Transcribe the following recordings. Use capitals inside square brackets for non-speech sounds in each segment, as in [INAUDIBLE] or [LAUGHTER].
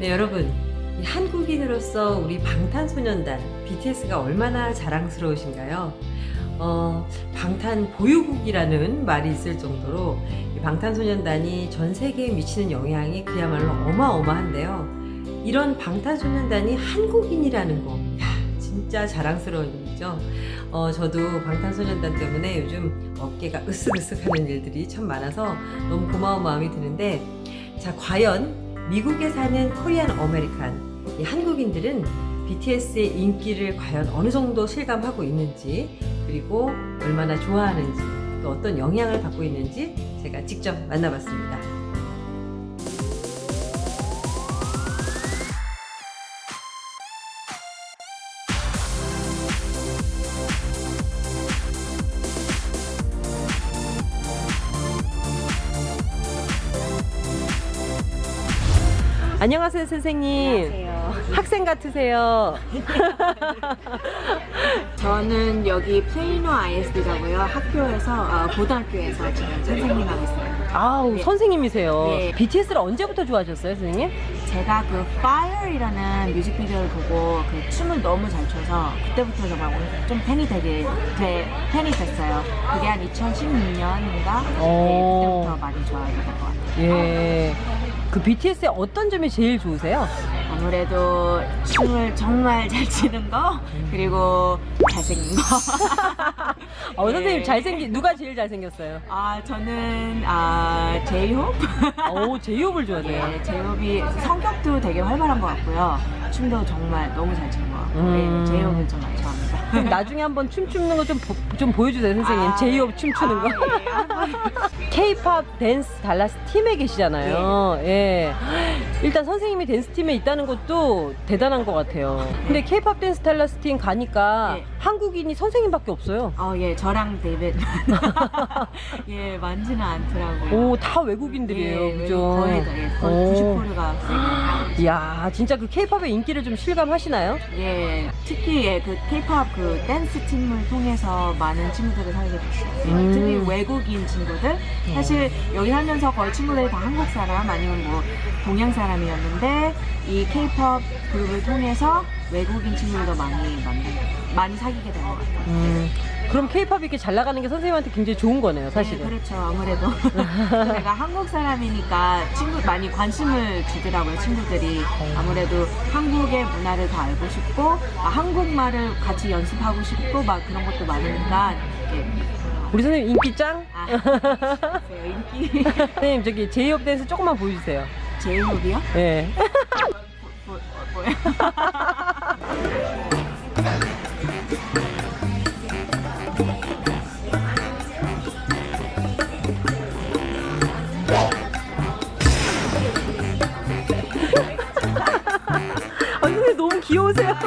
네, 여러분. 이 한국인으로서 우리 방탄소년단 BTS가 얼마나 자랑스러우신가요? 어, 방탄 보유국이라는 말이 있을 정도로 이 방탄소년단이 전 세계에 미치는 영향이 그야말로 어마어마한데요. 이런 방탄소년단이 한국인이라는 거, 야, 진짜 자랑스러운 일이죠. 어, 저도 방탄소년단 때문에 요즘 어깨가 으쓱으쓱 하는 일들이 참 많아서 너무 고마운 마음이 드는데, 자, 과연 미국에 사는 Korean American 이 한국인들은 BTS의 인기를 과연 어느 정도 실감하고 있는지 그리고 얼마나 좋아하는지 또 어떤 영향을 받고 있는지 제가 직접 만나봤습니다. 안녕하세요 선생님. 안녕하세요. 학생 같으세요. [LAUGHS] 저는 여기 플레이노 ISD라고요. 학교에서 어, 고등학교에서 지금 선생님 하고 있어요. 아우 네. 선생님이세요. 네. BTS를 언제부터 좋아하셨어요, 선생님? 제가 그 Fire이라는 뮤직비디오를 보고 그 춤을 너무 잘 춰서 그때부터 정말 좀 팬이 되게 돼, 팬이 됐어요. 그게 한 2016년인가? 네, 오. 그때부터 많이 좋아하게 된 것 같아요. 예. 그 BTS의 어떤 점이 제일 좋으세요? 아무래도 춤을 정말 잘 추는 거 그리고 잘생긴 거. [LAUGHS] 어, 선생님 예. 잘생긴 누가 제일 잘생겼어요? 아 저는 아 제이홉. 오, 제이홉을 좋아하세요. 네, 제이홉이 성격도 되게 활발한 것 같고요. 춤도 정말 너무 잘 추는 것 같고 음. 네, 제이홉을 정말 좋아합니다. 그럼 나중에 한번 춤추는 거 좀 좀 보여주세요, 선생님. 아, 제이홉 춤추는 거. 아, 예. K-팝 댄스 달라스 팀에 계시잖아요. 예. 일단 선생님이 댄스 팀에 있다는 것도 대단한 것 같아요. 근데 K-팝 댄스 달라스 팀 가니까 네. 한국인이 선생님밖에 없어요. 어, 예, 저랑 데이빗. [LAUGHS] 예, 많지는 않더라고요. 오, 다 외국인들이에요. 예, 그죠? 거의 다, 예, 거의 오. 90%가. 이야, [GASPS] 진짜 그 K-팝의 인기를 좀 실감하시나요? 예, 특히 예, 그 K-팝 그 댄스 팀을 통해서 많은 친구들을 사귀게 됐어요. 음. 특히 외국인 친구들. 사실 여기 하면서 거의 친구들이 다 한국 사람 아니면 뭐 동양 사람이었는데 이 K-팝 그룹을 통해서 외국인 친구들도 많이 만나 많이 사귀게 된 것 같아요. 음, 그럼 K-팝이 이렇게 잘 나가는 게 선생님한테 굉장히 좋은 거네요, 사실은. 네, 그렇죠. 아무래도 [LAUGHS] 제가 한국 사람이니까 친구 많이 관심을 주더라고요. 친구들이 아무래도 한국의 문화를 더 알고 싶고 아, 한국말을 같이 연습하고 싶고 막 그런 것도 많으니까 우리 선생님 인기 짱? 아, [LAUGHS] 인기 선생님 저기 제이홉 댄스 조금만 보여주세요. 제이홉이요? 예. 뭐, 뭐요? [LAUGHS] 귀여우세요. [LAUGHS]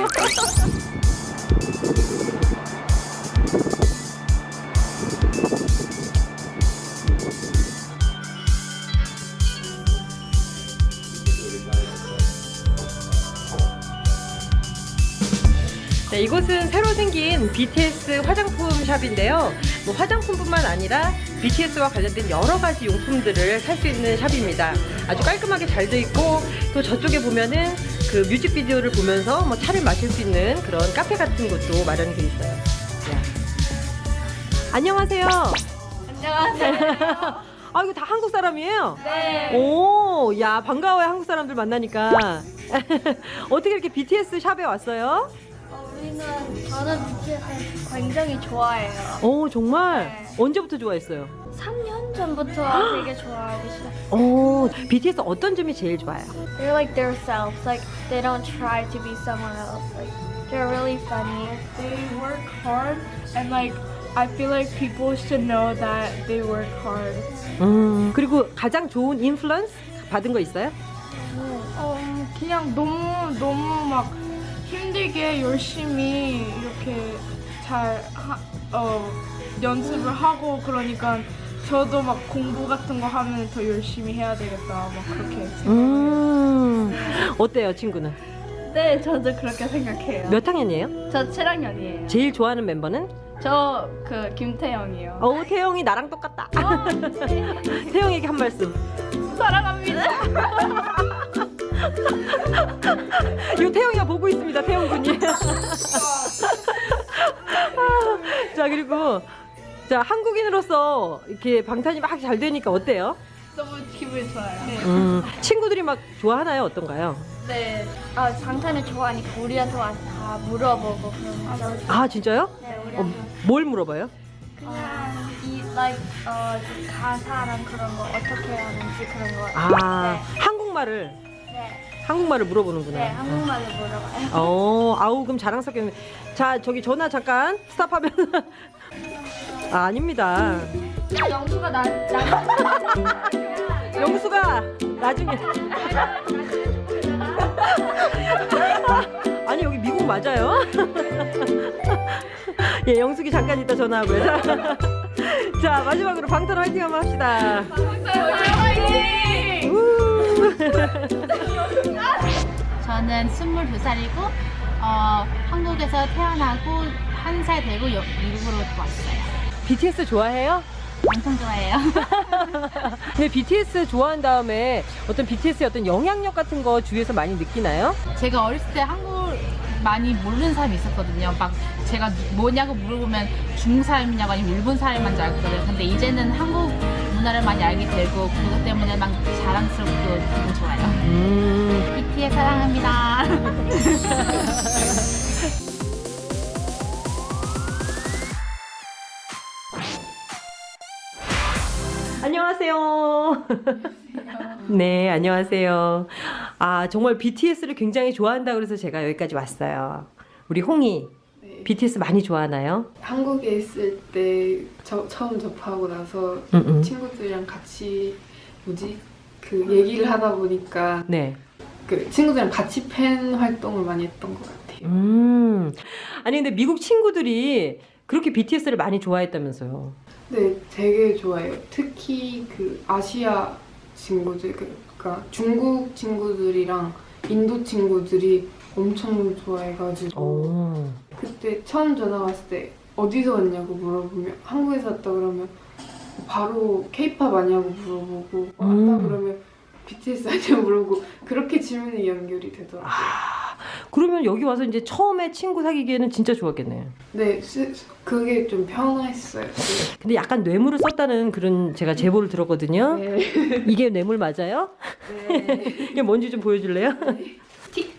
네, 이곳은 새로 생긴 BTS 화장품 샵인데요. 뭐 화장품뿐만 아니라 BTS와 관련된 여러 가지 용품들을 살 수 있는 샵입니다. 아주 깔끔하게 잘 돼 있고 또 저쪽에 보면은 그 뮤직비디오를 보면서 뭐 차를 마실 수 있는 그런 카페 같은 곳도 마련이 돼 있어요. 야. 안녕하세요. 안녕하세요. [LAUGHS] 아 이거 다 한국 사람이에요? 네. 오, 야 반가워요 한국 사람들 만나니까. [LAUGHS] 어떻게 이렇게 BTS 샵에 왔어요? 어, 우리는 저는 BTS 굉장히 좋아해요. 오 정말 네. 언제부터 좋아했어요? 3년 전부터 되게 좋아하기 시작. 오 BTS 어떤 점이 제일 좋아요? They're like themselves. Like they don't try to be someone else. Like they're really funny. they work hard and like I feel like people should know that they work hard. 음 그리고 가장 좋은 인플루언스 받은 거 있어요? 어, 그냥 너무 너무 막 힘들게 열심히 이렇게 잘 하, 어, 연습을 하고 그러니까 저도 막 공부 같은 거 하면 더 열심히 해야 되겠다 막 그렇게 생각해요. 음 어때요 친구는? 네, 저도 그렇게 생각해요. 몇 학년이에요? 저 7학년이에요. 제일 좋아하는 멤버는? 저 그 김태영이요. 어 태영이 나랑 똑같다. 어, 네. [LAUGHS] 태영에게 한 말씀. 사랑합니다. [LAUGHS] 이거 태영이가 보고 있습니다. 태영 군이. [LAUGHS] 자 그리고 자 한국인으로서 이렇게 방탄이 막 잘 되니까 어때요? 너무 기분이 좋아요. 음, 친구들이 막 좋아하나요? 어떤가요? 네. 아, 방탄을 좋아하니까 우리한테 와서 다 물어보고 그러면서. 아 진짜요? 네, 어. 뭘 물어봐요? 그냥 이 like 어 가사랑 그런 거 어떻게 하는지 그런 거. 아 한국말을 네. 한국말을 물어보는구나. 네, 한국말로 물어봐요. 어, 아우 그럼 자랑스럽게. 자 저기 전화 잠깐 스탑하면. [LAUGHS] 아, 아닙니다. 영수가 나, 나 영수가 나중에. [LAUGHS] 아니 여기 미국 맞아요? [LAUGHS] 예, 영숙이 잠깐 이따 전화하고요. 자 마지막으로 방탄 화이팅 한번 합시다. 우. [LAUGHS] 저는 22살이고 어, 한국에서 태어나고 한 살 되고 여- 미국으로 왔어요. BTS 좋아해요? 엄청 좋아해요. [LAUGHS] 근데 BTS 좋아한 다음에 어떤 BTS의 어떤 영향력 같은 거 주위에서 많이 느끼나요? 제가 어렸을 때 한국 많이 모르는 사람이 있었거든요. 막 제가 뭐냐고 물어보면 중국 사람이냐고 아니면 일본 사람만 줄 알거든요. 근데 이제는 한국 문화를 많이 알게 되고 그것 때문에 막 자랑스럽고 기분 좋아요. 음, BTS 사랑합니다. [LAUGHS] 안녕하세요. [LAUGHS] 네, 안녕하세요. 아, 정말 BTS를 굉장히 좋아한다 그래서 제가 여기까지 왔어요. 우리 홍이 네. BTS 많이 좋아하나요? 한국에 있을 때 저, 처음 접하고 나서 음, 음. 친구들이랑 같이 뭐지 그 얘기를 하다 보니까 네. 그 친구들이랑 같이 팬 활동을 많이 했던 것 같아요. 음. 아니 근데 미국 친구들이 그렇게 BTS를 많이 좋아했다면서요. 네, 되게 좋아해요. 특히 그 아시아 친구들, 그- 그러니까 중국 친구들이랑 인도 친구들이 엄청 좋아해가지고 오. 그때 처음 전화 왔을 때 어디서 왔냐고 물어보면 한국에서 왔다 그러면 바로 케이팝 아니냐고 물어보고 왔다 음. 그러면 BTS 아니냐고 물어보고 그렇게 질문이 연결이 되더라고요. 아, 그러면 여기 와서 이제 처음에 친구 사귀기에는 진짜 좋았겠네. 네, 스- 그게 좀 편했어요. 네. 근데 약간 뇌물을 썼다는 그런 제가 제보를 들었거든요. 네. 이게 뇌물 맞아요? 네. [LAUGHS] 이게 뭔지 좀 보여줄래요?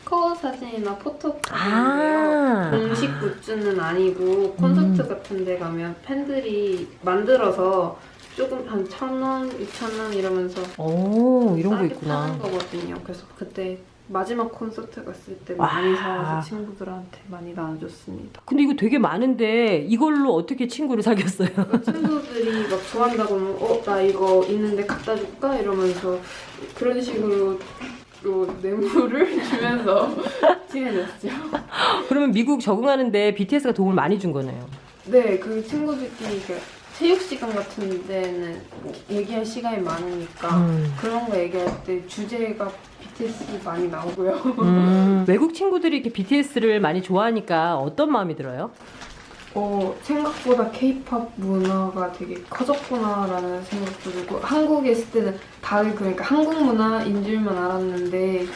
스티커 사진이나 포토 아. 공식 굿즈는 아니고 콘서트 음. 같은 데 가면 팬들이 만들어서 조금 한 천 원, 이천 원 이러면서 오, 이런 거 있구나. 파는 거거든요. 그래서 그때 마지막 콘서트 갔을 때 와. 많이 사와서 친구들한테 많이 나눠줬습니다. 근데 이거 되게 많은데 이걸로 어떻게 친구를 사귀었어요? 친구들이 막 좋아한다고 하면 어? 나 이거 있는데 갖다 줄까? 이러면서 그런 식으로 또 뇌물을 [LAUGHS] 주면서 친해졌죠. 그러면 미국 적응하는데 BTS가 도움을 많이 준 거네요. 네, 그 친구들끼리 그 체육 시간 같은 데는 얘기할 시간이 많으니까 음. 그런 거 얘기할 때 주제가 BTS 많이 나오고요. 음, 외국 친구들이 이렇게 BTS를 많이 좋아하니까 어떤 마음이 들어요? 어, 생각보다 케이팝 문화가 되게 커졌구나라는 생각도 들고 한국에 있을 때는 다들 그러니까 한국 문화인 줄만 알았는데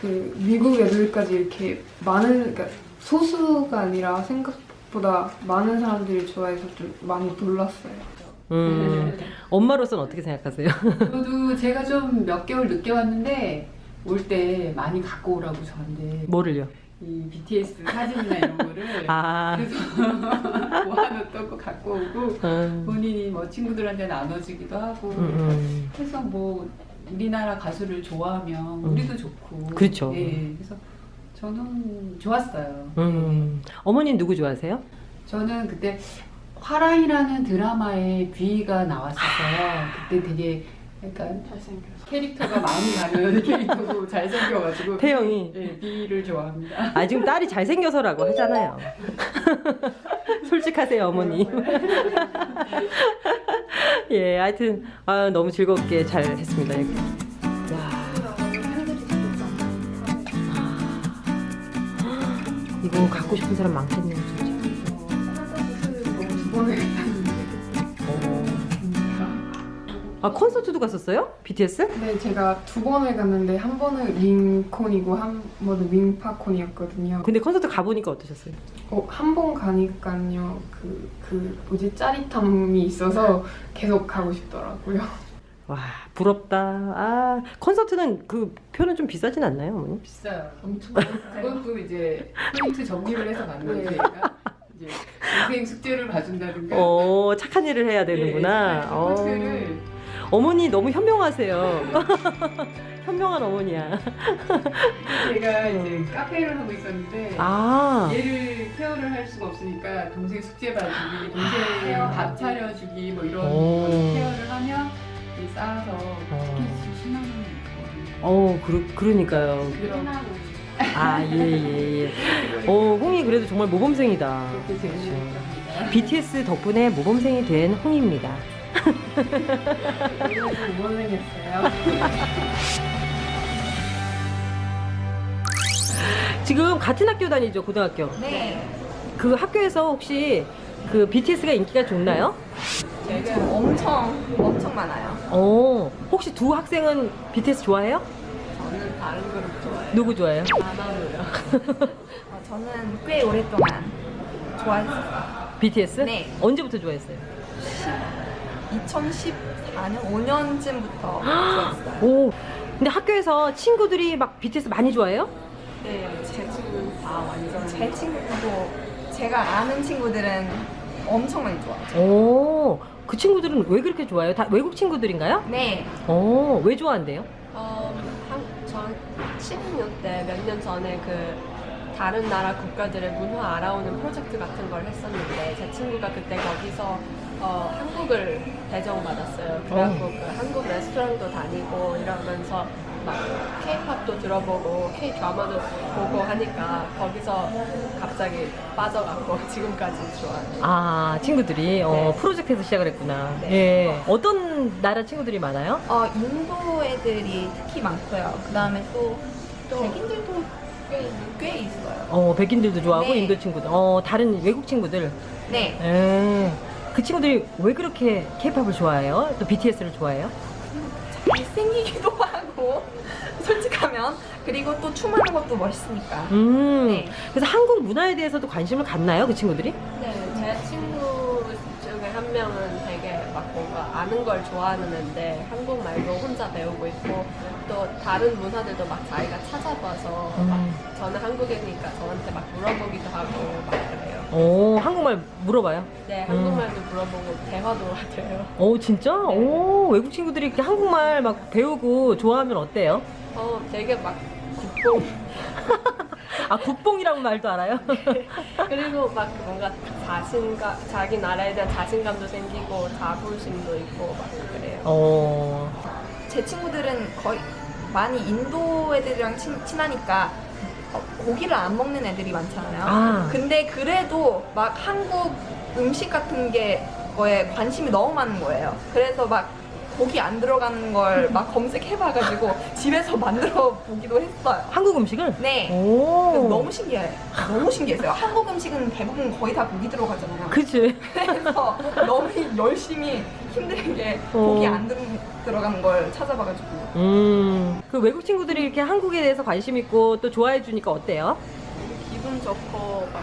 그 미국 애들까지 이렇게 많은 그러니까 소수가 아니라 생각보다 많은 사람들이 좋아해서 좀 많이 놀랐어요. 음, [LAUGHS] 엄마로서는 어떻게 생각하세요? [LAUGHS] 저도 제가 좀 몇 개월 늦게 왔는데 올 때 많이 갖고 오라고 저한테 뭐를요? 이 BTS 사진이나 이런 거를 [LAUGHS] 아, 그래서 [LAUGHS] 모아놓던 거 갖고 오고 음, 본인이 뭐 친구들한테 나눠주기도 하고 음, 음. 그래서 뭐 우리나라 가수를 좋아하면 음. 우리도 좋고 그렇죠. 예, 그래서 저는 좋았어요. 음. 어머니는 누구 좋아하세요? 저는 그때 화랑이라는 드라마에 뷔가 나왔었어요. 그때 되게 약간 잘생겨서. 캐릭터가 마음이 가는 캐릭터고 [LAUGHS] 잘생겨가지고 태영이. 네, 비를 좋아합니다. 아, 지금 딸이 잘생겨서라고 하잖아요. [LAUGHS] 솔직하세요, 어머니. [LAUGHS] 예, 하여튼, 아, 너무 즐겁게 잘 했습니다. 여기. 와, 이거 갖고 싶은 사람 많겠네요, 아 콘서트도 갔었어요? BTS? 네, 제가 두 번을 갔는데 한 번은 윙콘이고 한 번은 윙파콘이었거든요. 근데 콘서트 가보니까 어떠셨어요? 어, 한 번 가니까요. 그, 그 뭐지 짜릿함이 있어서 계속 가고 싶더라고요. [LAUGHS] 와 부럽다. 아 콘서트는 그 표는 좀 비싸진 않나요, 어머니? 비싸요. 엄청. 또 이제 포인트 적립을 해서 가는 거지. 얘가. 이제 동생 숙제를 봐준다든가. 어 착한 일을 해야 되는구나. 네, 어. 콘서트를 어머니 너무 현명하세요. [LAUGHS] 현명한 어머니야. 제가 이제 카페를 하고 있었는데 아 얘를 케어를 할 수가 없으니까 동생 숙제 봐주기, 동생 밥 차려주기 뭐 이런 오. 거를 케어를 하면 이 쌓아서 티켓이 10만 원이 있거든요. 어 그러, 그러니까요. 아예 예, 예. 어 홍이 그래도 정말 모범생이다. 재밌습니다. BTS 덕분에 모범생이 된 홍입니다. 지금 같은 학교 다니죠 고등학교. 네. 그 학교에서 혹시 그 BTS가 인기가 좋나요? 지금 엄청 엄청 많아요. 어 혹시 두 학생은 BTS 좋아해요? 저는 다른 그룹 좋아해요. 누구 좋아해요? 어, 저는 꽤 오랫동안 좋아했어요. BTS? 네. 언제부터 좋아했어요? 2014년 5년쯤부터 좋아했어요. 오 근데 학교에서 친구들이 막 BTS 많이 좋아해요? 네, 제 친구는 다 완전 제 친구도 제가 아는 친구들은 엄청 많이 좋아하죠. 오 그 친구들은 왜 그렇게 좋아해요? 다 외국 친구들인가요? 네. 오 왜 좋아한대요? 어, 한, 전 16년 때 몇 년 전에 그 다른 나라 국가들의 문화 알아오는 프로젝트 같은 걸 했었는데 제 친구가 그때 거기서 어, 한국을 배정받았어요. 그래갖고 그 한국 레스토랑도 다니고 이러면서 막 K-팝도 들어보고 K-드라마도 보고 하니까 거기서 갑자기 빠져갖고 [LAUGHS] 지금까지 좋아해요. 아 친구들이 어, 네. 프로젝트에서 시작을 했구나. 네. 예 어떤 나라 친구들이 많아요? 어, 인도 애들이 특히 많고요. 그 다음에 또, 또 백인들도 꽤, 꽤 있어요. 어 백인들도 좋아하고 네. 인도 친구들, 어 다른 외국 친구들. 네. 예. 그 친구들이 왜 그렇게 K-팝을 좋아해요? 또 BTS를 좋아해요? 잘생기기도 [LAUGHS] 하고, 솔직하면. 그리고 또 춤하는 것도 멋있으니까. 음. 네. 그래서 한국 문화에 대해서도 관심을 갖나요, 그 친구들이? 네, 제 친구 중에 한 명은 되게 막 뭔가 아는 걸 좋아하는 애인데 한국말도 혼자 배우고 있고 또 다른 문화들도 막 자기가 찾아봐서 막 음. 저는 한국이니까 저한테 막 물어보기도 하고 막. 오 한국말 물어봐요. 네, 음. 한국말도 물어보고 대화도 [LAUGHS] 돼요. 오 진짜? 네. 오 외국 친구들이 이렇게 한국말 막 배우고 좋아하면 어때요? 어, 되게 막 국뽕 [LAUGHS] 아 국뽕이라고 말도 알아요? [LAUGHS] 그리고 막 뭔가 자신감, 자기 나라에 대한 자신감도 생기고 자부심도 있고 막 그래요. 어. 제 친구들은 거의 많이 인도 애들이랑 친, 친하니까 어, 고기를 안 먹는 애들이 많잖아요. 아. 근데 그래도 막 한국 음식 같은 게 거에 관심이 너무 많은 거예요. 그래서 막 고기 안 들어가는 걸 막 검색해봐가지고 [LAUGHS] 집에서 만들어 보기도 했어요. 한국 음식을? 네. 너무 신기해. 너무 신기했어요. 한국 음식은 대부분 거의 다 고기 들어가잖아요. 그치. [LAUGHS] 그래서 너무 열심히 힘들게 고기 안 들, 들어가는 걸 찾아봐가지고 음. 그 외국 친구들이 이렇게 한국에 대해서 관심 있고 또 좋아해 주니까 어때요? 기분 좋고 막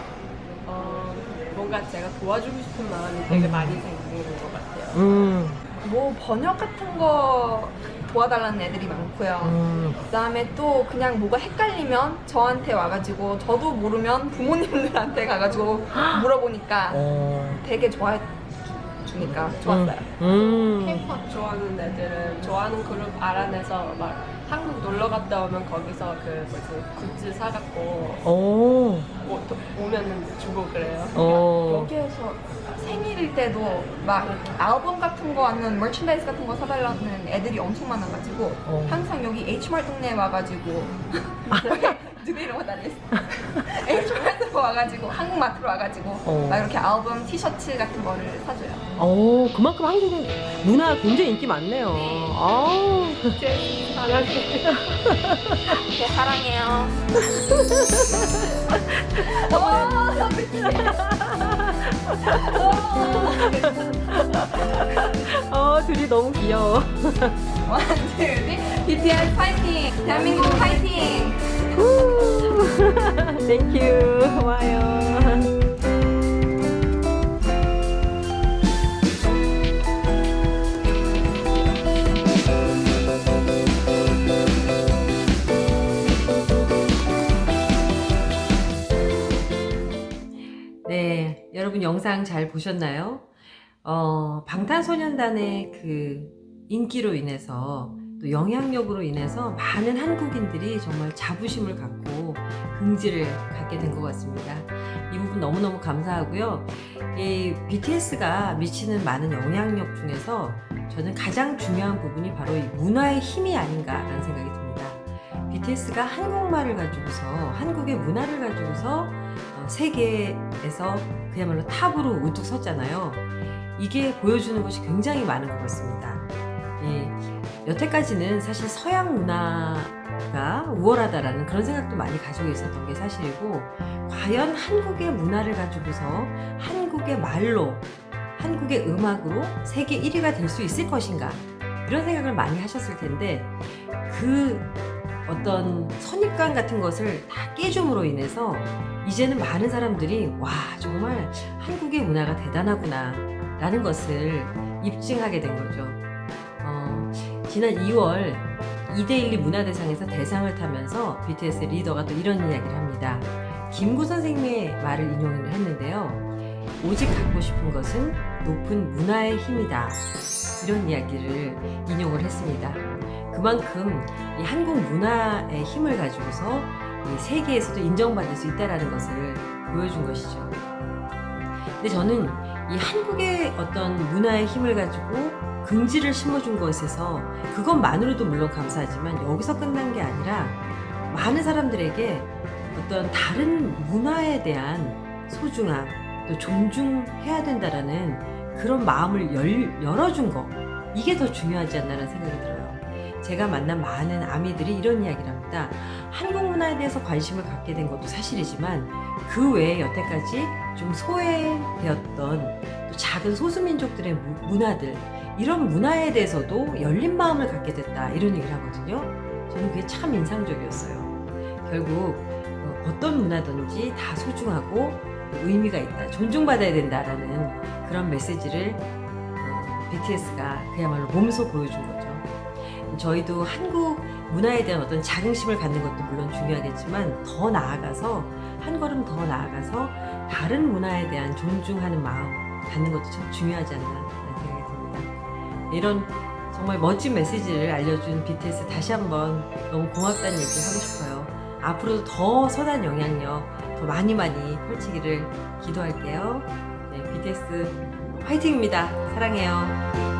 어, 뭔가 제가 도와주고 싶은 마음이 되게 음. 많이 생기는 것 같아요. 음. 뭐 번역 같은 거 도와달라는 애들이 많고요. 음. 그 다음에 또 그냥 뭐가 헷갈리면 저한테 와가지고 저도 모르면 부모님들한테 가가지고 물어보니까 어. 되게 좋아해 주니까 좋았어요. 음. K-pop 좋아하는 애들은 좋아하는 그룹 알아내서 막 한국 놀러 갔다 오면 거기서 그 뭐지 굿즈 사갖고 오. 오, 또 오면은 주고 그래요. 어. 여기에서 생일일 때도 막 앨범 같은 거 아니면 merchandise 같은 거 사달라는 애들이 엄청 많아가지고 어. 항상 여기 H마트 동네에 와가지고 누구 이름 다녔어 H 마트 와가지고 한국 마트로 와가지고 어. 막 이렇게 앨범 티셔츠 같은 거를 사줘요 오, 그만큼 한국 문화 굉장히 인기 많네요. 아우. 네, 사랑해요 [LAUGHS] 어, 둘이 너무 귀여워. BTS 파이팅! 대한민국 파이팅! 땡큐. 고마워요. 네, 여러분 영상 잘 보셨나요? 어, 방탄소년단의 그 인기로 인해서 또 영향력으로 인해서 많은 한국인들이 정말 자부심을 갖고 긍지를 갖게 된 것 같습니다. 이 부분 너무너무 감사하고요. 이 BTS가 미치는 많은 영향력 중에서 저는 가장 중요한 부분이 바로 이 문화의 힘이 아닌가라는 생각이 듭니다. BTS가 한국말을 가지고서 한국의 문화를 가지고서 어, 세계에서 그야말로 탑으로 우뚝 섰잖아요. 이게 보여주는 것이 굉장히 많은 것 같습니다. 예, 여태까지는 사실 서양 문화가 우월하다라는 그런 생각도 많이 가지고 있었던 게 사실이고 과연 한국의 문화를 가지고서 한국의 말로 한국의 음악으로 세계 1위가 될 수 있을 것인가 이런 생각을 많이 하셨을 텐데 그 어떤 선입관 같은 것을 다 깨줌으로 인해서 이제는 많은 사람들이 와 정말 한국의 문화가 대단하구나 라는 것을 입증하게 된 거죠. 어, 지난 2월 2대1 문화대상에서 대상을 타면서 BTS 리더가 또 이런 이야기를 합니다. 김구 선생님의 말을 인용을 했는데요. 오직 갖고 싶은 것은 높은 문화의 힘이다. 이런 이야기를 인용을 했습니다. 그만큼 이 한국 문화의 힘을 가지고서 이 세계에서도 인정받을 수 있다는 것을 보여준 것이죠. 근데 저는 이 한국의 어떤 문화의 힘을 가지고 긍지를 심어준 것에서 그것만으로도 물론 감사하지만 여기서 끝난 게 아니라 많은 사람들에게 어떤 다른 문화에 대한 소중함 또 존중해야 된다라는 그런 마음을 열, 열어준 거 이게 더 중요하지 않나라는 생각이 들어요. 제가 만난 많은 아미들이 이런 이야기를 합니다. 한국 문화에 대해서 관심을 갖게 된 것도 사실이지만 그 외에 여태까지 좀 소외되었던 또 작은 소수민족들의 무- 문화들 이런 문화에 대해서도 열린 마음을 갖게 됐다 이런 얘기를 하거든요. 저는 그게 참 인상적이었어요. 결국 어, 어떤 문화든지 다 소중하고 의미가 있다, 존중받아야 된다라는 그런 메시지를 어, BTS가 그야말로 몸소 보여준 거죠. 저희도 한국 문화에 대한 어떤 자긍심을 갖는 것도 물론 중요하겠지만 더 나아가서 한 걸음 더 나아가서 다른 문화에 대한 존중하는 마음 갖는 것도 참 중요하지 않나 생각이 듭니다. 이런 정말 멋진 메시지를 알려준 BTS 다시 한번 너무 고맙다는 얘기 하고 싶어요. 앞으로도 더 선한 영향력 더 많이 많이 펼치기를 기도할게요. 네, BTS 화이팅입니다. 사랑해요.